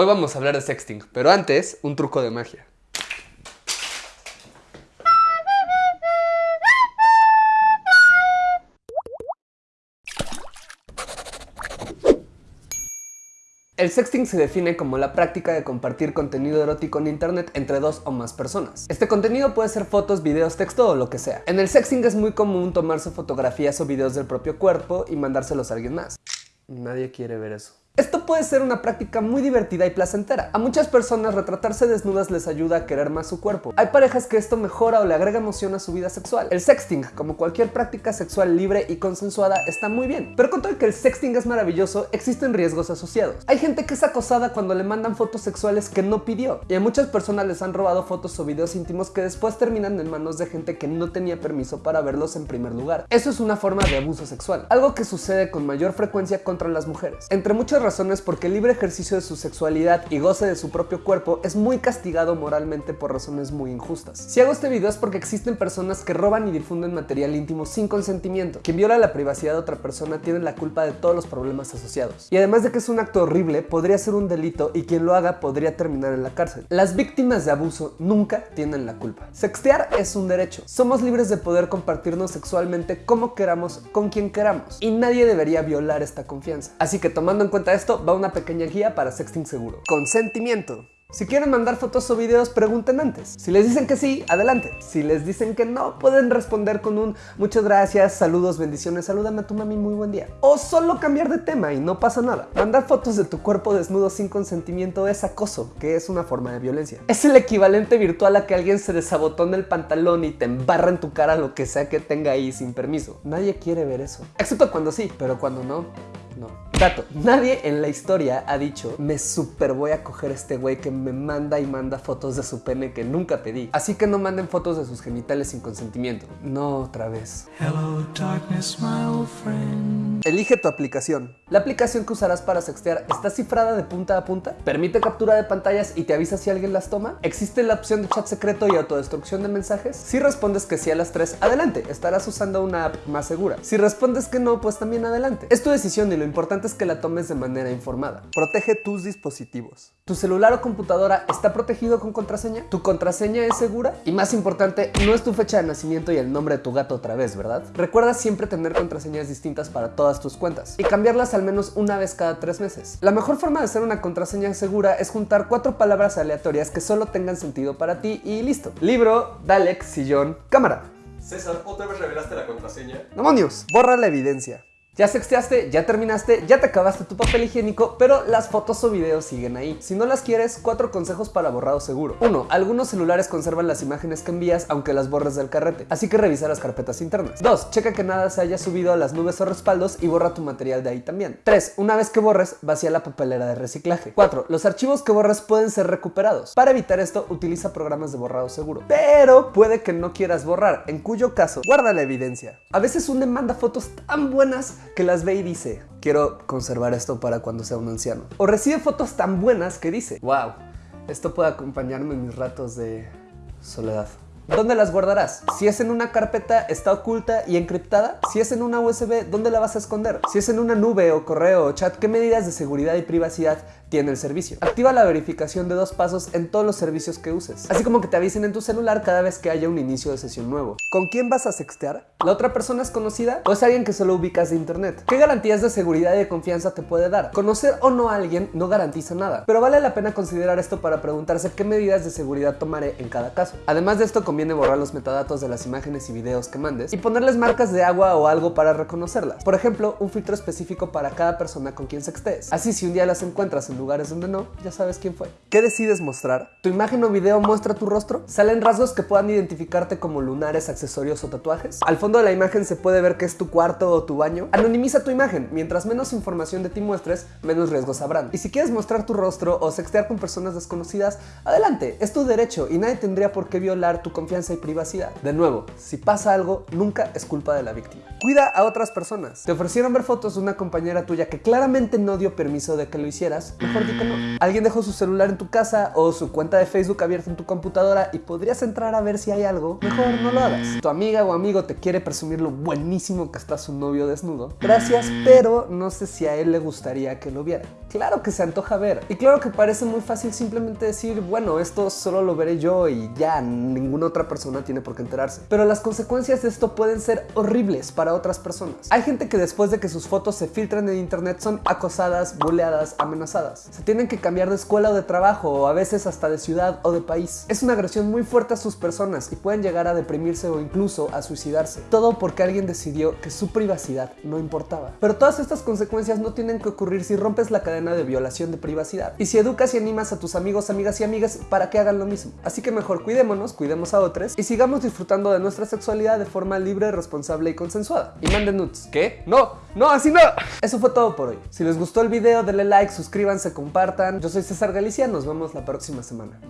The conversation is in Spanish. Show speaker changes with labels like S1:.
S1: Hoy vamos a hablar de sexting, pero antes, un truco de magia. El sexting se define como la práctica de compartir contenido erótico en internet entre dos o más personas. Este contenido puede ser fotos, videos, texto o lo que sea. En el sexting es muy común tomarse fotografías o videos del propio cuerpo y mandárselos a alguien más. Nadie quiere ver eso. Esto puede ser una práctica muy divertida y placentera. A muchas personas retratarse desnudas les ayuda a querer más su cuerpo. Hay parejas que esto mejora o le agrega emoción a su vida sexual. El sexting, como cualquier práctica sexual libre y consensuada, está muy bien. Pero con todo que el sexting es maravilloso, existen riesgos asociados. Hay gente que es acosada cuando le mandan fotos sexuales que no pidió. Y a muchas personas les han robado fotos o videos íntimos que después terminan en manos de gente que no tenía permiso para verlos en primer lugar. Eso es una forma de abuso sexual. Algo que sucede con mayor frecuencia contra las mujeres. Entre muchas razones porque el libre ejercicio de su sexualidad y goce de su propio cuerpo es muy castigado moralmente por razones muy injustas. Si hago este video es porque existen personas que roban y difunden material íntimo sin consentimiento. Quien viola la privacidad de otra persona tiene la culpa de todos los problemas asociados. Y además de que es un acto horrible, podría ser un delito y quien lo haga podría terminar en la cárcel. Las víctimas de abuso nunca tienen la culpa. Sextear es un derecho. Somos libres de poder compartirnos sexualmente como queramos, con quien queramos. Y nadie debería violar esta confianza. Así que tomando en cuenta esto, va una pequeña guía para sexting seguro. Consentimiento. Si quieren mandar fotos o videos, pregunten antes. Si les dicen que sí, adelante. Si les dicen que no, pueden responder con un muchas gracias, saludos, bendiciones, salúdame a tu mami, muy buen día. O solo cambiar de tema y no pasa nada. Mandar fotos de tu cuerpo desnudo sin consentimiento es acoso, que es una forma de violencia. Es el equivalente virtual a que alguien se desabotone el pantalón y te embarra en tu cara lo que sea que tenga ahí sin permiso. Nadie quiere ver eso. Excepto cuando sí, pero cuando no, no. Dato, nadie en la historia ha dicho me super voy a coger este güey que me manda y manda fotos de su pene que nunca pedí. Así que no manden fotos de sus genitales sin consentimiento. No otra vez. Hello, darkness, my old friend. Elige tu aplicación. La aplicación que usarás para sextear está cifrada de punta a punta, permite captura de pantallas y te avisa si alguien las toma, existe la opción de chat secreto y autodestrucción de mensajes. Si respondes que sí a las tres, adelante, estarás usando una app más segura. Si respondes que no, pues también adelante. Es tu decisión y lo importante que la tomes de manera informada. Protege tus dispositivos. ¿Tu celular o computadora está protegido con contraseña? ¿Tu contraseña es segura? Y más importante, no es tu fecha de nacimiento y el nombre de tu gato otra vez, ¿verdad? Recuerda siempre tener contraseñas distintas para todas tus cuentas y cambiarlas al menos una vez cada tres meses. La mejor forma de hacer una contraseña segura es juntar cuatro palabras aleatorias que solo tengan sentido para ti y listo. Libro, Dalek, sillón, cámara.
S2: César, ¿otra vez revelaste la contraseña?
S1: ¡Demonios! Borra la evidencia. Ya sexteaste, ya terminaste, ya te acabaste tu papel higiénico, pero las fotos o videos siguen ahí. Si no las quieres, cuatro consejos para borrado seguro. 1. Algunos celulares conservan las imágenes que envías aunque las borres del carrete, así que revisa las carpetas internas. 2. Checa que nada se haya subido a las nubes o respaldos y borra tu material de ahí también. 3. Una vez que borres, vacía la papelera de reciclaje. 4. Los archivos que borras pueden ser recuperados. Para evitar esto, utiliza programas de borrado seguro. Pero puede que no quieras borrar, en cuyo caso, guarda la evidencia. A veces un manda fotos tan buenas que las ve y dice, quiero conservar esto para cuando sea un anciano. O recibe fotos tan buenas que dice, wow, esto puede acompañarme en mis ratos de soledad. ¿Dónde las guardarás? Si es en una carpeta, ¿está oculta y encriptada? Si es en una USB, ¿dónde la vas a esconder? Si es en una nube o correo o chat, ¿qué medidas de seguridad y privacidad tiene el servicio? Activa la verificación de dos pasos en todos los servicios que uses, así como que te avisen en tu celular cada vez que haya un inicio de sesión nuevo. ¿Con quién vas a sextear? ¿La otra persona es conocida o es alguien que solo ubicas de internet? ¿Qué garantías de seguridad y de confianza te puede dar? Conocer o no a alguien no garantiza nada, pero vale la pena considerar esto para preguntarse qué medidas de seguridad tomaré en cada caso. Además de esto, conviene borrar los metadatos de las imágenes y videos que mandes y ponerles marcas de agua o algo para reconocerlas. Por ejemplo, un filtro específico para cada persona con quien sextees. Así si un día las encuentras en lugares donde no, ya sabes quién fue. ¿Qué decides mostrar? ¿Tu imagen o video muestra tu rostro? ¿Salen rasgos que puedan identificarte como lunares, accesorios o tatuajes? Al fondo de la imagen se puede ver que es tu cuarto o tu baño. Anonimiza tu imagen. Mientras menos información de ti muestres, menos riesgos habrán. Y si quieres mostrar tu rostro o sextear con personas desconocidas, adelante, es tu derecho y nadie tendría por qué violar tu confianza y privacidad. De nuevo, si pasa algo, nunca es culpa de la víctima. Cuida a otras personas. Te ofrecieron ver fotos de una compañera tuya que claramente no dio permiso de que lo hicieras, mejor di que no. Alguien dejó su celular en tu casa o su cuenta de Facebook abierta en tu computadora y podrías entrar a ver si hay algo, mejor no lo hagas. Tu amiga o amigo te quiere presumir lo buenísimo que está su novio desnudo. Gracias, pero no sé si a él le gustaría que lo viera. Claro que se antoja ver. Y claro que parece muy fácil simplemente decir, bueno, esto solo lo veré yo y ya, ninguna otra persona tiene por qué enterarse. Pero las consecuencias de esto pueden ser horribles para otras personas. Hay gente que después de que sus fotos se filtran en internet son acosadas, buleadas, amenazadas. Se tienen que cambiar de escuela o de trabajo o a veces hasta de ciudad o de país. Es una agresión muy fuerte a sus personas y pueden llegar a deprimirse o incluso a suicidarse. Todo porque alguien decidió que su privacidad no importaba. Pero todas estas consecuencias no tienen que ocurrir si rompes la cadena de violación de privacidad y si educas y animas a tus amigos, amigas y amigas para que hagan lo mismo. Así que mejor cuidémonos, cuidemos a otros y sigamos disfrutando de nuestra sexualidad de forma libre, responsable y consensuada. Y manden nudes. ¿Qué? No, no, así no. Eso fue todo por hoy. Si les gustó el video, denle like, suscríbanse, compartan. Yo soy César Galicia, nos vemos la próxima semana.